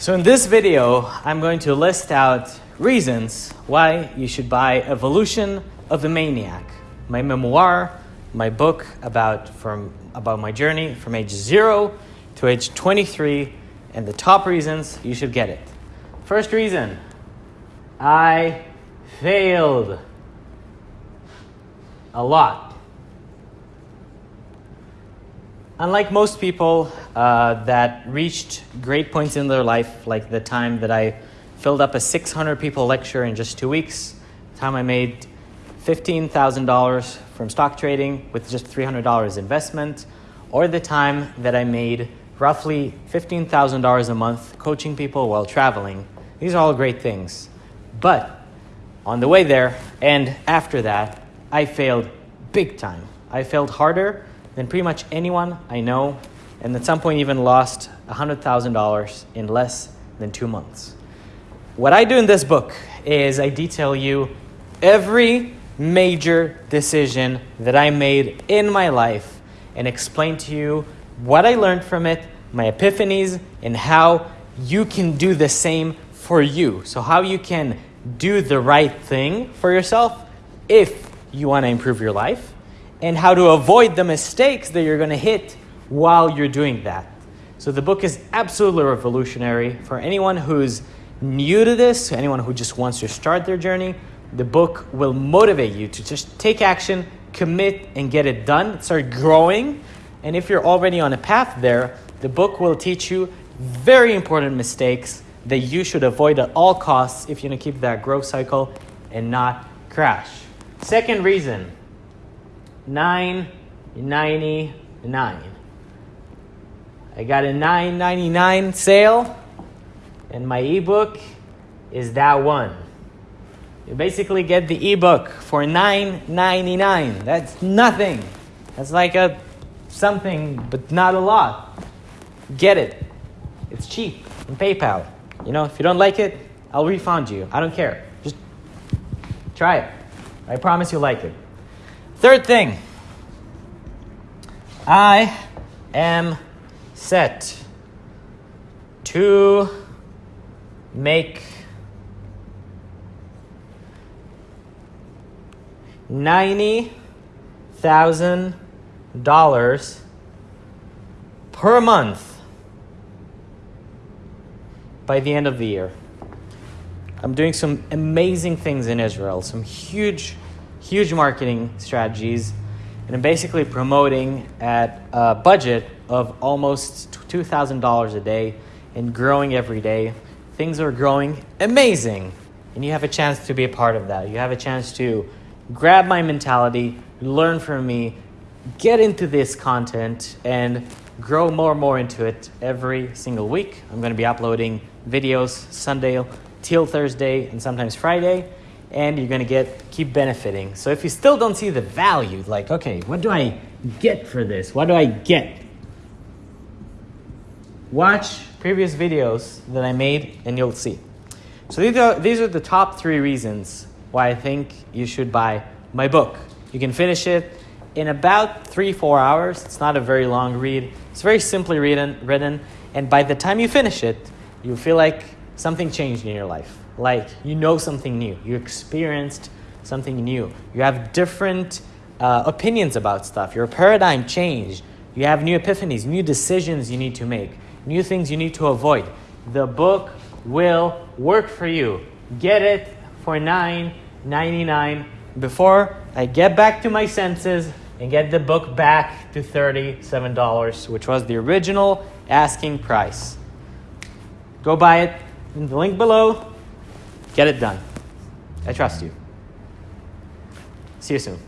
So in this video, I'm going to list out reasons why you should buy Evolution of a Maniac, my memoir, my book about, from, about my journey from age zero to age 23, and the top reasons you should get it. First reason, I failed a lot. Unlike most people uh, that reached great points in their life, like the time that I filled up a 600 people lecture in just two weeks, the time I made $15,000 from stock trading with just $300 investment, or the time that I made roughly $15,000 a month coaching people while traveling. These are all great things. But on the way there and after that, I failed big time. I failed harder than pretty much anyone I know, and at some point even lost $100,000 in less than two months. What I do in this book is I detail you every major decision that I made in my life and explain to you what I learned from it, my epiphanies, and how you can do the same for you. So, how you can do the right thing for yourself if you want to improve your life and how to avoid the mistakes that you're going to hit while you're doing that. So the book is absolutely revolutionary for anyone who's new to this, anyone who just wants to start their journey. The book will motivate you to just take action, commit, and get it done. Start growing. And if you're already on a path there, the book will teach you very important mistakes that you should avoid at all costs if you're going to keep that growth cycle and not crash. Second reason 999. I got a 999 sale, and my ebook is that one. You basically get the ebook for 999. That's nothing. That's like a something, but not a lot. Get it. It's cheap on PayPal. You know, if you don't like it, I'll refund you. I don't care. Just try it. I promise you'll like it. Third thing, I am set to make ninety thousand dollars per month by the end of the year. I'm doing some amazing things in Israel, some huge huge marketing strategies, and I'm basically promoting at a budget of almost $2,000 a day and growing every day. Things are growing amazing, and you have a chance to be a part of that. You have a chance to grab my mentality, learn from me, get into this content, and grow more and more into it every single week. I'm going to be uploading videos Sunday till Thursday and sometimes Friday and you're going to get keep benefiting. So if you still don't see the value, like, okay, what do I get for this? What do I get? Watch previous videos that I made and you'll see. So these are, these are the top three reasons why I think you should buy my book. You can finish it in about three, four hours. It's not a very long read. It's very simply written, written and by the time you finish it, you feel like something changed in your life like you know something new, you experienced something new, you have different uh, opinions about stuff, your paradigm changed, you have new epiphanies, new decisions you need to make, new things you need to avoid. The book will work for you. Get it for $9.99 before I get back to my senses and get the book back to $37, which was the original asking price. Go buy it in the link below. Get it done. I trust you. See you soon.